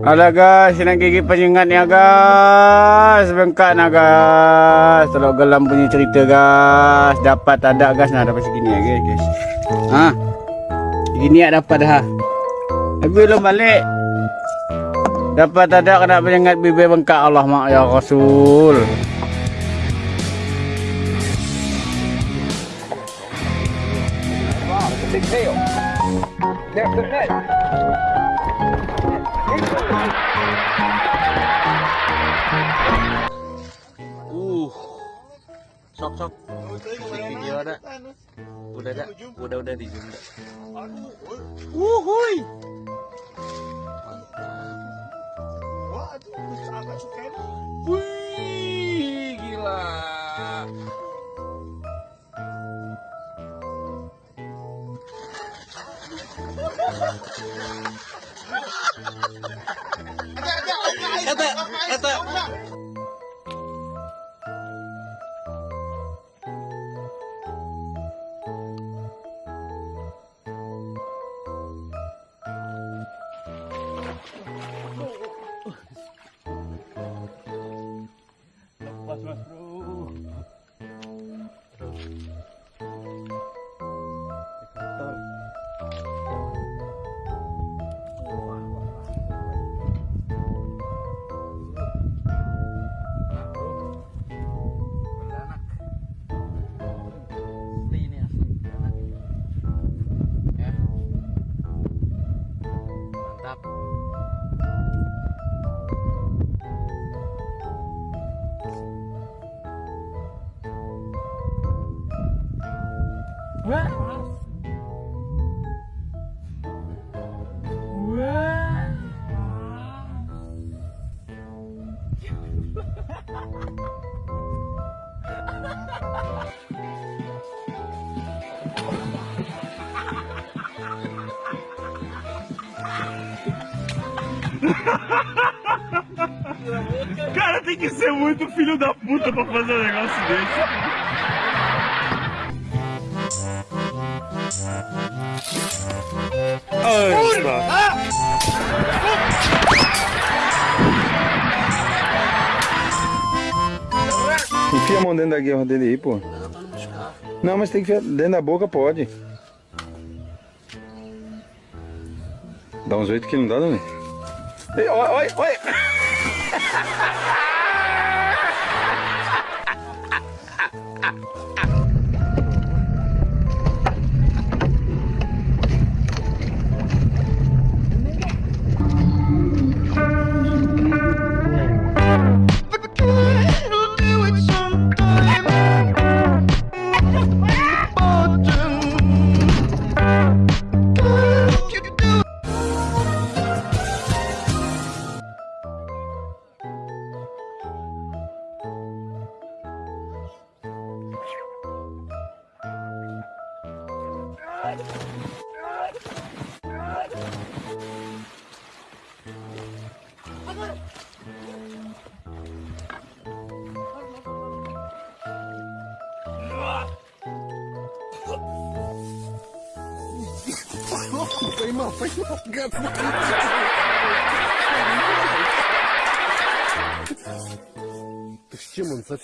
Alah guys, nak gigi penyengat ni guys. Bengkak nak guys. Tolong gelam punya cerita guys. Dapat ada guys nah dapat segini ya guys. Ha. Segini ya dapat dah. Tapi belum balik. Dapat ada kena penyengat bibir bengkak Allah mak ya Rasul. Net. Uh. Sok sok. Video ada. Udah ada. Udah udah di zoom. Wuhui. Wih, gila. Eta, eta. Lepas trust, bro. Cara, tem que ser muito filho da puta pra fazer um negócio desse. Ai, Enfia a mão dentro da guerra dele aí, pô. Não, mas tem que enfiar dentro da boca, pode. Dá uns oito que não dá, Dani. Oi, oi, oi. Ah! Поймал, поймал, гад. С чем он совсем?